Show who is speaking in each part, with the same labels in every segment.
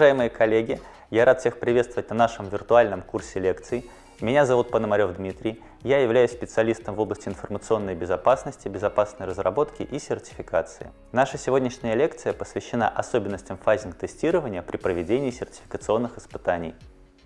Speaker 1: Уважаемые коллеги, я рад всех приветствовать на нашем виртуальном курсе лекций. Меня зовут Пономарев Дмитрий. Я являюсь специалистом в области информационной безопасности, безопасной разработки и сертификации. Наша сегодняшняя лекция посвящена особенностям фазинг-тестирования при проведении сертификационных испытаний.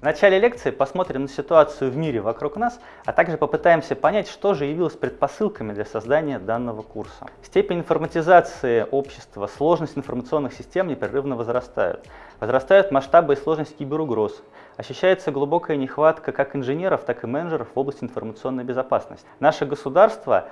Speaker 2: В начале лекции посмотрим на ситуацию в мире вокруг нас, а также попытаемся понять, что же явилось предпосылками для создания данного курса. Степень информатизации общества, сложность информационных систем непрерывно возрастают. Возрастают масштабы и сложность киберугроз. Ощущается глубокая нехватка как инженеров, так и менеджеров в области информационной безопасности. Наше государство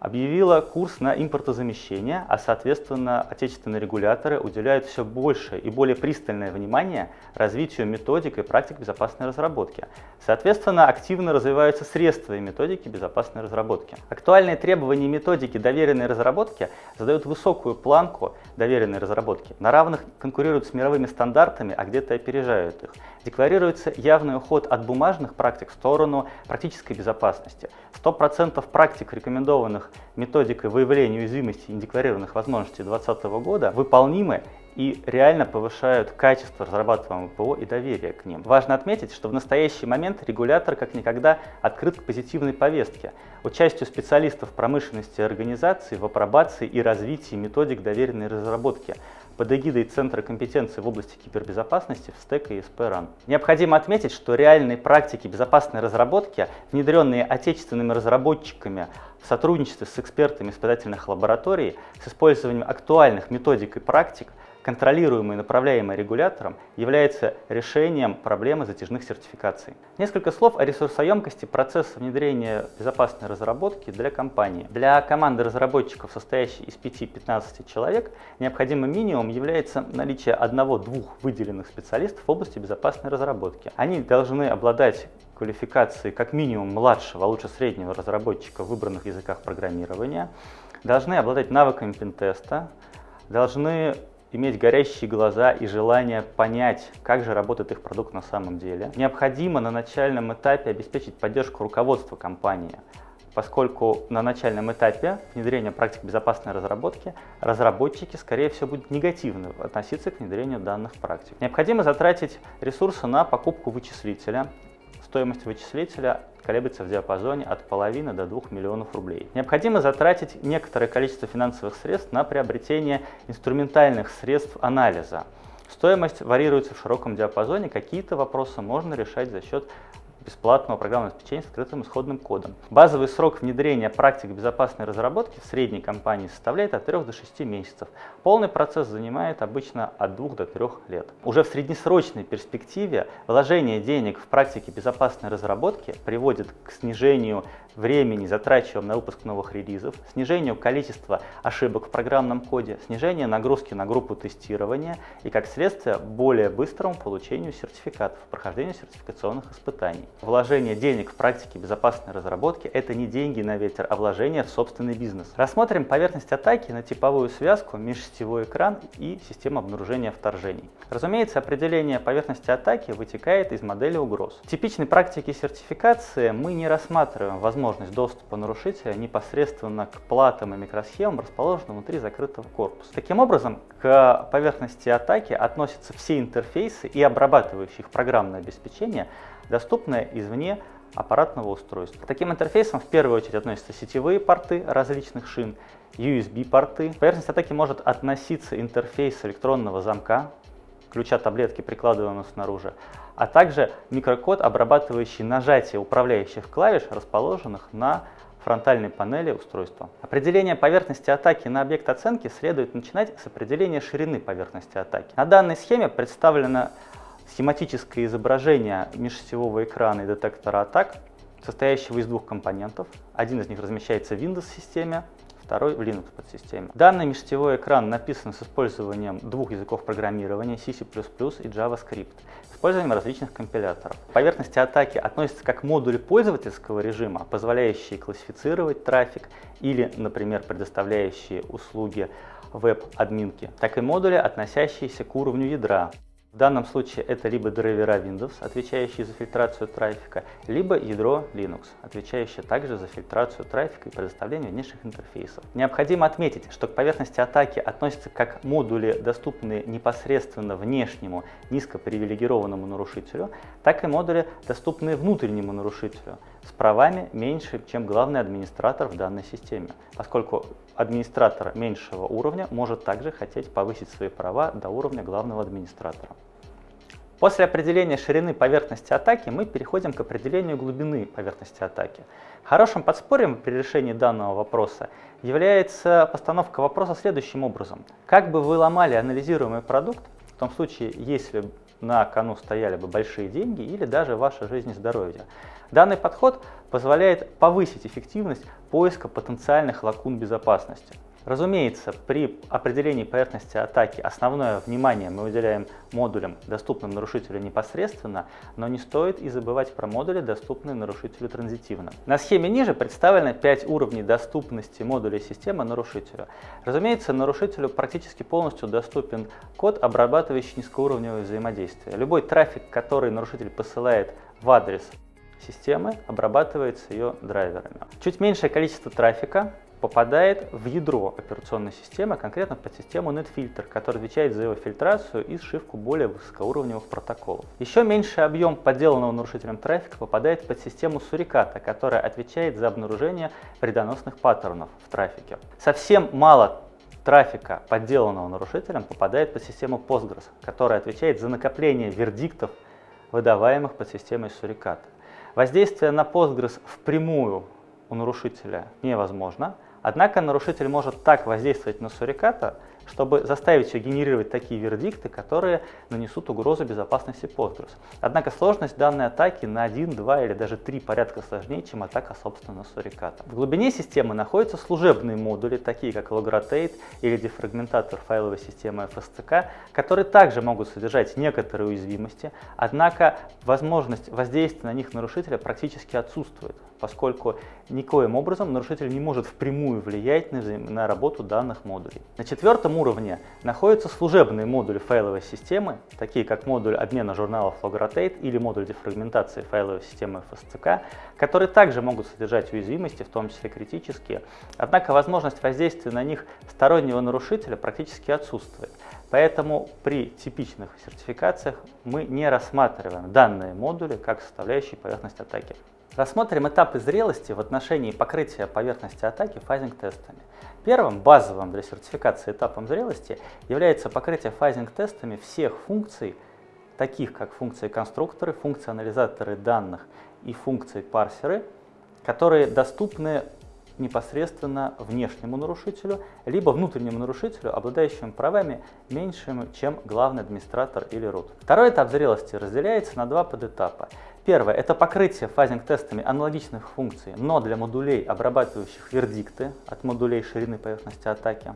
Speaker 2: объявила курс на импортозамещение, а соответственно отечественные регуляторы уделяют все больше и более пристальное внимание развитию методик и практик безопасной разработки. Соответственно, активно развиваются средства и методики безопасной разработки. Актуальные требования и методики доверенной разработки задают высокую планку доверенной разработки. На равных конкурируют с мировыми стандартами, а где-то опережают их. Декларируется явный уход от бумажных практик в сторону практической безопасности. 100% практик, рекомендованных методикой выявления уязвимости и недекларированных возможностей 2020 года, выполнимы и реально повышают качество разрабатываемого ПО и доверие к ним. Важно отметить, что в настоящий момент регулятор как никогда открыт к позитивной повестке, участию специалистов промышленности и организаций в апробации и развитии методик доверенной разработки, под эгидой Центра компетенции в области кибербезопасности в СТЭК и СПРАН. Необходимо отметить, что реальные практики безопасной разработки, внедренные отечественными разработчиками в сотрудничестве с экспертами испытательных лабораторий, с использованием актуальных методик и практик, контролируемый и направляемый регулятором, является решением проблемы затяжных сертификаций. Несколько слов о ресурсоемкости процесса внедрения безопасной разработки для компании. Для команды разработчиков, состоящей из 5-15 человек, необходимым минимум является наличие одного-двух выделенных специалистов в области безопасной разработки. Они должны обладать квалификацией как минимум младшего, а лучше среднего разработчика в выбранных языках программирования, должны обладать навыками пентеста, должны иметь горящие глаза и желание понять, как же работает их продукт на самом деле. Необходимо на начальном этапе обеспечить поддержку руководства компании, поскольку на начальном этапе внедрения практик безопасной разработки разработчики, скорее всего, будут негативно относиться к внедрению данных практик. Необходимо затратить ресурсы на покупку вычислителя. Стоимость вычислителя колеблется в диапазоне от половины до 2 миллионов рублей. Необходимо затратить некоторое количество финансовых средств на приобретение инструментальных средств анализа. Стоимость варьируется в широком диапазоне, какие-то вопросы можно решать за счет бесплатного программного обеспечения с открытым исходным кодом. Базовый срок внедрения практик безопасной разработки в средней компании составляет от 3 до 6 месяцев. Полный процесс занимает обычно от 2 до 3 лет. Уже в среднесрочной перспективе вложение денег в практике безопасной разработки приводит к снижению времени, затрачиваемого на выпуск новых релизов, снижению количества ошибок в программном коде, снижение нагрузки на группу тестирования и, как следствие, более быстрому получению сертификатов, прохождению сертификационных испытаний. Вложение денег в практике безопасной разработки – это не деньги на ветер, а вложение в собственный бизнес. Рассмотрим поверхность атаки на типовую связку, межсетевой экран и систему обнаружения вторжений. Разумеется, определение поверхности атаки вытекает из модели угроз. В типичной практике сертификации мы не рассматриваем возможность доступа нарушителя непосредственно к платам и микросхемам, расположенным внутри закрытого корпуса. Таким образом, к поверхности атаки относятся все интерфейсы и обрабатывающие их программное обеспечение, доступное извне аппаратного устройства. таким интерфейсом в первую очередь относятся сетевые порты различных шин, USB-порты. К поверхности атаки может относиться интерфейс электронного замка, ключа таблетки, прикладываемого снаружи, а также микрокод, обрабатывающий нажатие управляющих клавиш, расположенных на фронтальной панели устройства. Определение поверхности атаки на объект оценки следует начинать с определения ширины поверхности атаки. На данной схеме представлено схематическое изображение межсетевого экрана и детектора атак, состоящего из двух компонентов. Один из них размещается в Windows-системе, второй в Linux подсистеме. Данный межсетевой экран написан с использованием двух языков программирования C++ и JavaScript, с использованием различных компиляторов. Поверхности атаки относятся как модули пользовательского режима, позволяющие классифицировать трафик или, например, предоставляющие услуги веб-админки, так и модули, относящиеся к уровню ядра, В данном случае это либо драйвера Windows, отвечающие за фильтрацию трафика, либо ядро Linux, отвечающее также за фильтрацию трафика и предоставление внешних интерфейсов. Необходимо отметить, что к поверхности атаки относятся как модули, доступные непосредственно внешнему низкопривилегированному нарушителю, так и модули, доступные внутреннему нарушителю, с правами меньше, чем главный администратор в данной системе, поскольку администратор меньшего уровня может также хотеть повысить свои права до уровня главного администратора. После определения ширины поверхности атаки мы переходим к определению глубины поверхности атаки. Хорошим подспорьем при решении данного вопроса является постановка вопроса следующим образом. Как бы вы ломали анализируемый продукт, в том случае, если на кону стояли бы большие деньги или даже ваша жизнь и здоровье. Данный подход позволяет повысить эффективность поиска потенциальных лакун безопасности. Разумеется, при определении поверхности атаки основное внимание мы уделяем модулям, доступным нарушителю непосредственно, но не стоит и забывать про модули, доступные нарушителю транзитивно. На схеме ниже представлены 5 уровней доступности модулей системы нарушителю. Разумеется, нарушителю практически полностью доступен код, обрабатывающий низкоуровневое взаимодействие. Любой трафик, который нарушитель посылает в адрес системы, обрабатывается ее драйверами. Чуть меньшее количество трафика попадает в ядро операционной системы, конкретно под систему NetFilter, которая отвечает за его фильтрацию и сшивку более высокоуровневых протоколов. Еще меньший объем подделанного нарушителем трафика попадает под систему Суриката, которая отвечает за обнаружение вредоносных паттернов в трафике. Совсем мало трафика, подделанного нарушителем, попадает под систему Postgres, которая отвечает за накопление вердиктов, выдаваемых под системой Суриката. Воздействие на Postgres впрямую у нарушителя невозможно, Однако нарушитель может так воздействовать на суриката, чтобы заставить ее генерировать такие вердикты, которые нанесут угрозу безопасности Postgres. Однако сложность данной атаки на 1, 2 или даже 3 порядка сложнее, чем атака собственно суриката. В глубине системы находятся служебные модули, такие как Logrotate или дефрагментатор файловой системы FSCK, которые также могут содержать некоторые уязвимости, однако возможность воздействия на них нарушителя практически отсутствует поскольку никоим образом нарушитель не может впрямую влиять на, на работу данных модулей. На четвертом уровне находятся служебные модули файловой системы, такие как модуль обмена журналов Logrotate или модуль дефрагментации файловой системы FSCK, которые также могут содержать уязвимости, в том числе критические, однако возможность воздействия на них стороннего нарушителя практически отсутствует. Поэтому при типичных сертификациях мы не рассматриваем данные модули как составляющие поверхность атаки. Рассмотрим этапы зрелости в отношении покрытия поверхности атаки фазинг-тестами. Первым, базовым для сертификации этапом зрелости, является покрытие фазинг-тестами всех функций, таких как функции конструкторы, функции анализаторы данных и функции парсеры, которые доступны непосредственно внешнему нарушителю, либо внутреннему нарушителю, обладающему правами меньшими, чем главный администратор или root. Второй этап зрелости разделяется на два подэтапа. Первое – это покрытие фазинг-тестами аналогичных функций, но для модулей, обрабатывающих вердикты от модулей ширины поверхности атаки.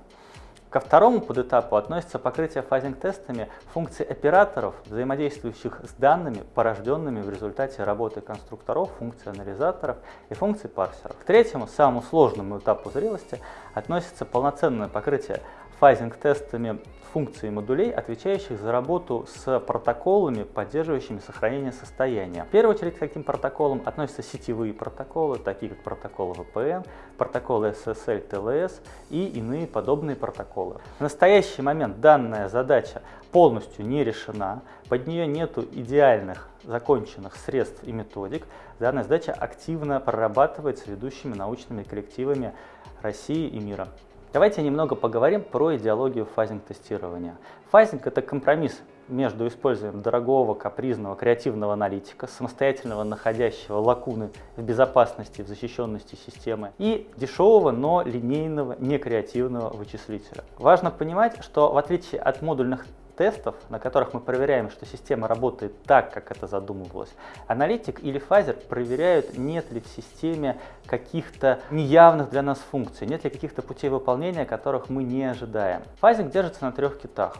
Speaker 2: Ко второму подэтапу относится покрытие фазинг-тестами функций операторов, взаимодействующих с данными, порожденными в результате работы конструкторов, функций анализаторов и функций парсеров. К третьему, самому сложному этапу зрелости, относится полноценное покрытие фазинг-тестами функций модулей, отвечающих за работу с протоколами, поддерживающими сохранение состояния. В первую очередь к таким протоколам относятся сетевые протоколы, такие как протоколы VPN, протоколы SSL, TLS и иные подобные протоколы. В настоящий момент данная задача полностью не решена, под нее нет идеальных законченных средств и методик. Данная задача активно прорабатывается ведущими научными коллективами России и мира. Давайте немного поговорим про идеологию фазинг-тестирования. Фазинг – это компромисс между использованием дорогого, капризного, креативного аналитика, самостоятельного находящего лакуны в безопасности, в защищенности системы, и дешевого, но линейного, некреативного вычислителя. Важно понимать, что в отличие от модульных тестов, на которых мы проверяем, что система работает так, как это задумывалось, аналитик или фазер проверяют, нет ли в системе каких-то неявных для нас функций, нет ли каких-то путей выполнения, которых мы не ожидаем. Фазинг держится на трех китах.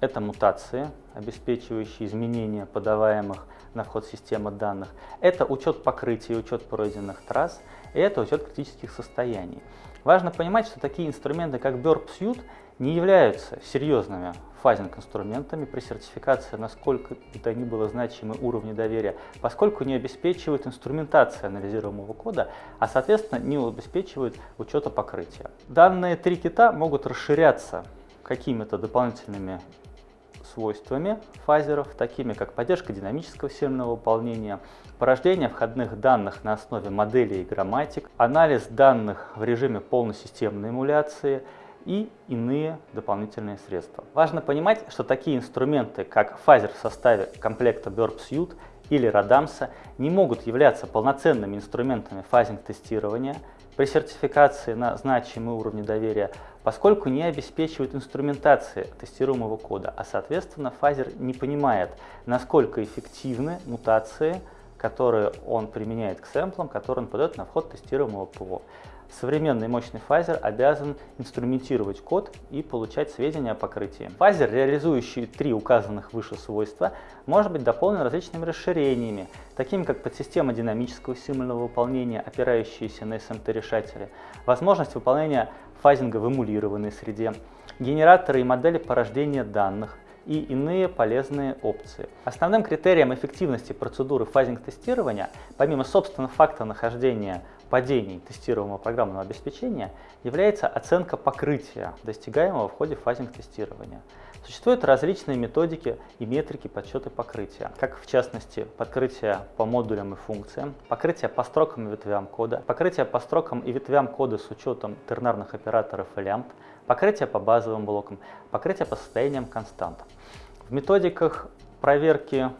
Speaker 2: Это мутации, обеспечивающие изменения подаваемых на вход системы данных. Это учет покрытия, учет пройденных трасс, и это учет критических состояний. Важно понимать, что такие инструменты, как Burp Suite, не являются серьезными фазинг-инструментами при сертификации, насколько бы то ни было значимы уровни доверия, поскольку не обеспечивают инструментация анализируемого кода, а соответственно не обеспечивают учета покрытия. Данные три кита могут расширяться какими-то дополнительными свойствами фазеров, такими как поддержка динамического сильного выполнения, порождение входных данных на основе моделей и грамматик, анализ данных в режиме полносистемной эмуляции и иные дополнительные средства. Важно понимать, что такие инструменты, как фазер в составе комплекта Burp Suite или Radamsa, не могут являться полноценными инструментами фазинг-тестирования при сертификации на значимые уровни доверия, поскольку не обеспечивают инструментации тестируемого кода, а соответственно фазер не понимает, насколько эффективны мутации, которые он применяет к сэмплам, которые он подает на вход тестируемого ПО. Современный мощный фазер обязан инструментировать код и получать сведения о покрытии. Фазер, реализующий три указанных выше свойства, может быть дополнен различными расширениями, такими как подсистема динамического символьного выполнения, опирающиеся на SMT-решатели, возможность выполнения фазинга в эмулированной среде, генераторы и модели порождения данных, и иные полезные опции. Основным критерием эффективности процедуры фазинг-тестирования, помимо собственного факта нахождения падений тестируемого программного обеспечения является оценка покрытия, достигаемого в ходе фазинг-тестирования. Существуют различные методики и метрики подсчета покрытия, как в частности покрытие по модулям и функциям, покрытие по строкам и ветвям кода, покрытие по строкам и ветвям кода с учетом тернарных операторов и лямбд, покрытие по базовым блокам, покрытие по состояниям констант. В методиках проверки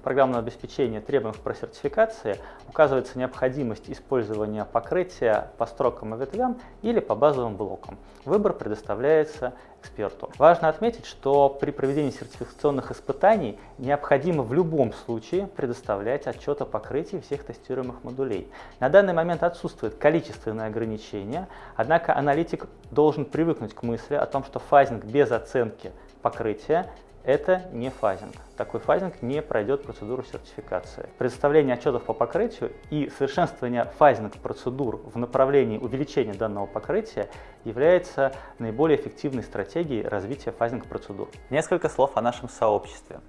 Speaker 2: программного обеспечения требований про сертификации указывается необходимость использования покрытия по строкам и ветвям или по базовым блокам. Выбор предоставляется эксперту. Важно отметить, что при проведении сертификационных испытаний необходимо в любом случае предоставлять отчет о покрытии всех тестируемых модулей. На данный момент отсутствует количественное ограничение, однако аналитик должен привыкнуть к мысли о том, что фазинг без оценки покрытия это не фазинг. Такой фазинг не пройдет процедуру сертификации. Предоставление отчетов по покрытию и совершенствование фазинг-процедур в направлении увеличения данного покрытия является наиболее эффективной стратегией развития фазинг-процедур.
Speaker 1: Несколько слов о нашем сообществе.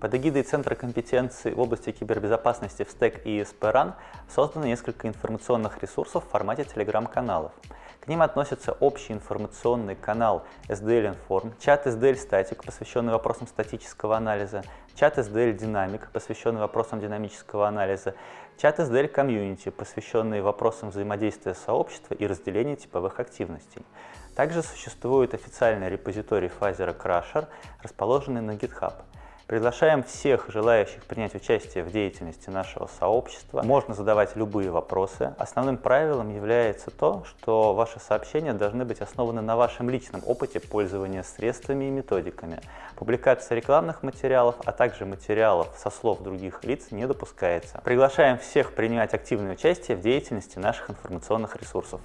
Speaker 1: Под эгидой Центра компетенции в области кибербезопасности в STEC и ESPRAN создано несколько информационных ресурсов в формате телеграм-каналов. К ним относятся общий информационный канал SDL Inform, чат SDL Static, посвященный вопросам статического анализа, чат SDL Dynamic, посвященный вопросам динамического анализа, чат SDL Community, посвященный вопросам взаимодействия сообщества и разделения типовых активностей. Также существует официальный репозиторий Pfizer Crusher, расположенный на GitHub. Приглашаем всех желающих принять участие в деятельности нашего сообщества. Можно задавать любые вопросы. Основным правилом является то, что ваши сообщения должны быть основаны на вашем личном опыте пользования средствами и методиками. Публикация рекламных материалов, а также материалов со слов других лиц не допускается. Приглашаем всех принимать активное участие в деятельности наших информационных ресурсов.